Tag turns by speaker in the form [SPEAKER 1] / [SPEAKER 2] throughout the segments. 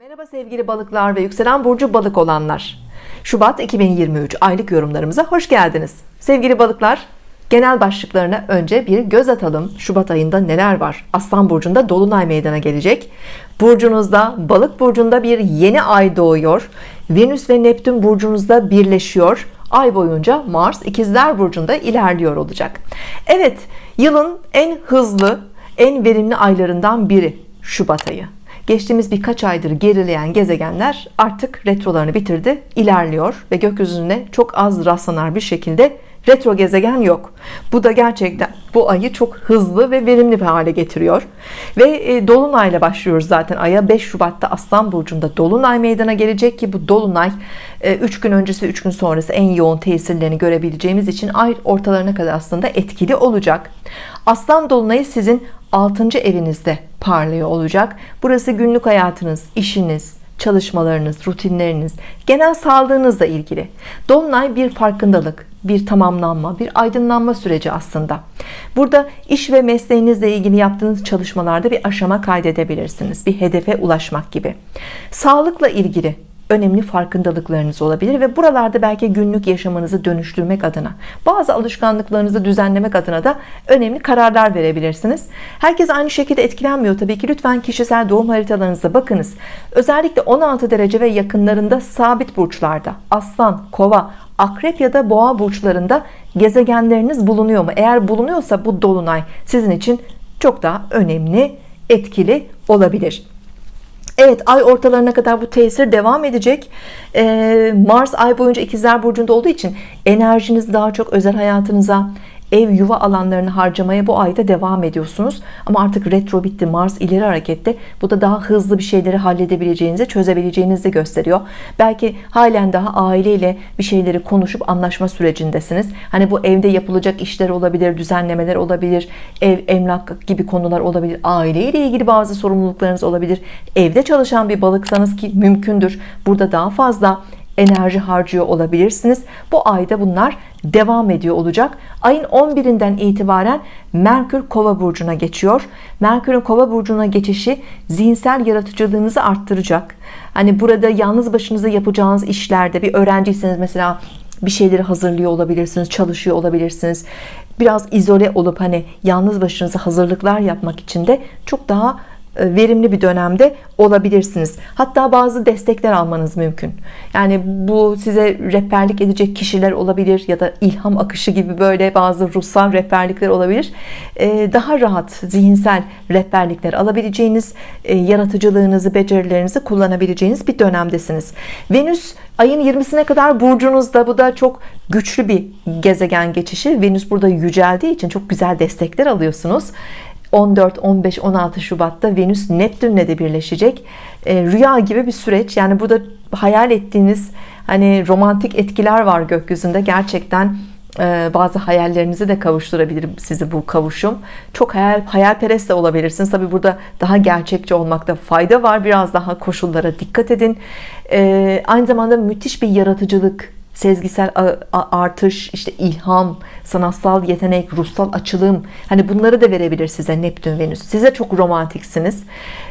[SPEAKER 1] Merhaba sevgili balıklar ve yükselen burcu balık olanlar. Şubat 2023 aylık yorumlarımıza hoş geldiniz. Sevgili balıklar, genel başlıklarına önce bir göz atalım. Şubat ayında neler var? Aslan burcunda dolunay meydana gelecek. Burcunuzda, balık burcunda bir yeni ay doğuyor. Venüs ve Neptün burcunuzda birleşiyor. Ay boyunca Mars ikizler burcunda ilerliyor olacak. Evet, yılın en hızlı, en verimli aylarından biri Şubat ayı geçtiğimiz birkaç aydır gerileyen gezegenler artık retrolarını bitirdi ilerliyor ve gökyüzüne çok az rastlanar bir şekilde retro gezegen yok. Bu da gerçekten bu ayı çok hızlı ve verimli bir hale getiriyor. Ve e, dolunayla başlıyoruz zaten aya. 5 Şubat'ta Aslan Burcu'nda dolunay meydana gelecek ki bu dolunay 3 e, gün öncesi 3 gün sonrası en yoğun tesirlerini görebileceğimiz için ay ortalarına kadar aslında etkili olacak. Aslan dolunayı sizin 6. evinizde parlıyor olacak. Burası günlük hayatınız işiniz çalışmalarınız rutinleriniz. Genel sağlığınızla ilgili. Dolunay bir farkındalık bir tamamlanma bir aydınlanma süreci aslında. Burada iş ve mesleğinizle ilgili yaptığınız çalışmalarda bir aşama kaydedebilirsiniz. Bir hedefe ulaşmak gibi. Sağlıkla ilgili önemli farkındalıklarınız olabilir ve buralarda belki günlük yaşamınızı dönüştürmek adına bazı alışkanlıklarınızı düzenlemek adına da önemli kararlar verebilirsiniz. Herkes aynı şekilde etkilenmiyor tabii ki. Lütfen kişisel doğum haritalarınıza bakınız. Özellikle 16 derece ve yakınlarında sabit burçlarda aslan kova akrep ya da boğa burçlarında gezegenleriniz bulunuyor mu? Eğer bulunuyorsa bu dolunay sizin için çok daha önemli etkili olabilir Evet ay ortalarına kadar bu tesir devam edecek. Ee, Mars ay boyunca ikizler burcunda olduğu için enerjiniz daha çok özel hayatınıza ev yuva alanlarını harcamaya bu ayda devam ediyorsunuz. Ama artık retro bitti Mars ileri harekette. Bu da daha hızlı bir şeyleri halledebileceğinizi çözebileceğinizi gösteriyor. Belki halen daha aileyle bir şeyleri konuşup anlaşma sürecindesiniz. Hani bu evde yapılacak işler olabilir düzenlemeler olabilir ev emlak gibi konular olabilir. Aileyle ilgili bazı sorumluluklarınız olabilir. Evde çalışan bir balıksanız ki mümkündür. Burada daha fazla enerji harcıyor olabilirsiniz. Bu ayda bunlar devam ediyor olacak. Ayın 11'inden itibaren Merkür kova burcuna geçiyor. Merkür'ün kova burcuna geçişi zihinsel yaratıcılığınızı arttıracak. Hani burada yalnız başınıza yapacağınız işlerde bir öğrenciyseniz mesela bir şeyleri hazırlıyor olabilirsiniz çalışıyor olabilirsiniz. Biraz izole olup hani yalnız başınıza hazırlıklar yapmak için de çok daha verimli bir dönemde olabilirsiniz. Hatta bazı destekler almanız mümkün. Yani bu size rehberlik edecek kişiler olabilir ya da ilham akışı gibi böyle bazı ruhsal rehberlikler olabilir. E, daha rahat zihinsel rehberlikler alabileceğiniz e, yaratıcılığınızı becerilerinizi kullanabileceğiniz bir dönemdesiniz. Venüs ayın 20'sine kadar burcunuzda. Bu da çok güçlü bir gezegen geçişi. Venüs burada yüceldiği için çok güzel destekler alıyorsunuz 14 15 16 Şubat'ta Venüs Neptün'le de birleşecek. E, rüya gibi bir süreç. Yani burada hayal ettiğiniz hani romantik etkiler var gökyüzünde. Gerçekten e, bazı hayallerinizi de kavuşturabilir sizi bu kavuşum. Çok hayal hayalperest de olabilirsiniz. Tabi burada daha gerçekçi olmakta fayda var. Biraz daha koşullara dikkat edin. E, aynı zamanda müthiş bir yaratıcılık sezgisel artış işte ilham sanatsal yetenek ruhsal açılım. Hani bunları da verebilir size Neptün Venüs. Size çok romantiksiniz.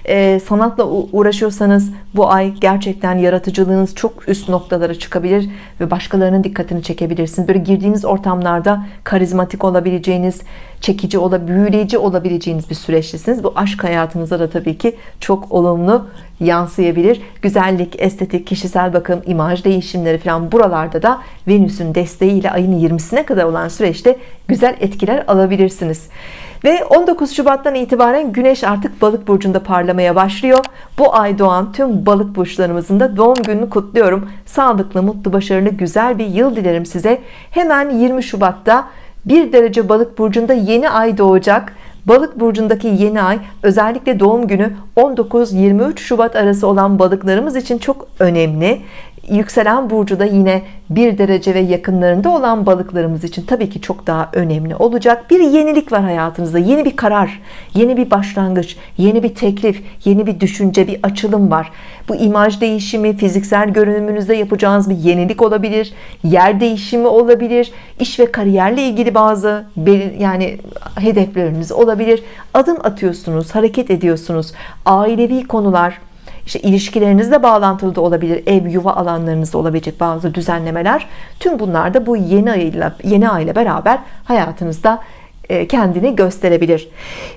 [SPEAKER 1] Ee, sanatla uğraşıyorsanız bu ay gerçekten yaratıcılığınız çok üst noktalara çıkabilir ve başkalarının dikkatini çekebilirsiniz. Böyle girdiğiniz ortamlarda karizmatik olabileceğiniz çekici olabilir büyüleyici olabileceğiniz bir süreçtesiniz bu aşk hayatınıza da tabii ki çok olumlu yansıyabilir. Güzellik estetik kişisel bakım imaj değişimleri falan buralarda da Venüs'ün desteğiyle ayın 20'sine kadar olan süreçte güzel etkiler alabilirsiniz. Ve 19 Şubat'tan itibaren Güneş artık balık burcunda parlamaya başlıyor. Bu ay doğan tüm balık burçlarımızın da doğum gününü kutluyorum. Sağlıklı mutlu başarılı güzel bir yıl dilerim size. Hemen 20 Şubat'ta bir derece balık burcunda yeni ay doğacak. Balık burcundaki yeni ay özellikle doğum günü 19-23 Şubat arası olan balıklarımız için çok önemli yükselen burcu da yine bir derece ve yakınlarında olan balıklarımız için tabii ki çok daha önemli olacak. Bir yenilik var hayatınızda yeni bir karar yeni bir başlangıç yeni bir teklif yeni bir düşünce bir açılım var. Bu imaj değişimi fiziksel görünümünüzde yapacağınız bir yenilik olabilir yer değişimi olabilir iş ve kariyerle ilgili bazı yani hedefleriniz olabilir. Adım atıyorsunuz hareket ediyorsunuz ailevi konular işte ilişkilerinizle bağlantılı da olabilir ev yuva alanlarınızda olabilecek bazı düzenlemeler. Tüm bunlar da bu yeni ay ile yeni ay ile beraber hayatınızda e, kendini gösterebilir.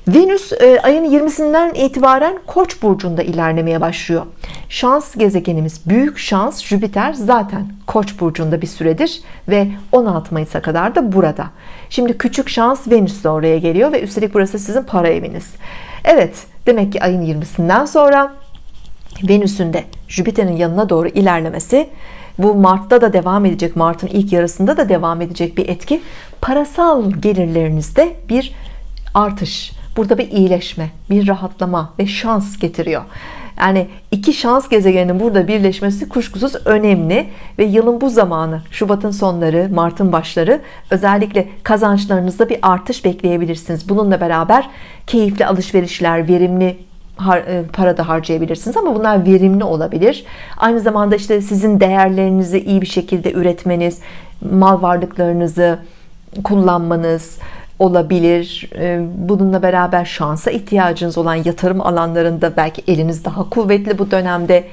[SPEAKER 1] Venüs e, ayın 20'sinden itibaren Koç burcunda ilerlemeye başlıyor. Şans gezegenimiz büyük şans Jüpiter zaten Koç burcunda bir süredir ve 16 Mayıs'a kadar da burada. Şimdi küçük şans Venüs de oraya geliyor ve üstelik burası sizin para eviniz. Evet demek ki ayın 20'sinden sonra Venüs'ün de Jüpiter'in yanına doğru ilerlemesi bu Mart'ta da devam edecek Mart'ın ilk yarısında da devam edecek bir etki parasal gelirlerinizde bir artış burada bir iyileşme bir rahatlama ve şans getiriyor. Yani iki şans gezegeninin burada birleşmesi kuşkusuz önemli ve yılın bu zamanı Şubat'ın sonları Mart'ın başları özellikle kazançlarınızda bir artış bekleyebilirsiniz. Bununla beraber keyifli alışverişler verimli para da harcayabilirsiniz ama bunlar verimli olabilir. Aynı zamanda işte sizin değerlerinizi iyi bir şekilde üretmeniz mal varlıklarınızı kullanmanız olabilir. Bununla beraber şansa ihtiyacınız olan yatırım alanlarında belki eliniz daha kuvvetli bu dönemde.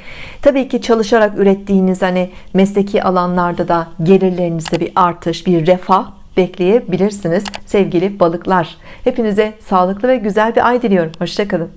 [SPEAKER 1] Tabii ki çalışarak ürettiğiniz hani mesleki alanlarda da gelirlerinizde bir artış bir refah bekleyebilirsiniz sevgili balıklar. Hepinize sağlıklı ve güzel bir ay diliyorum. Hoşçakalın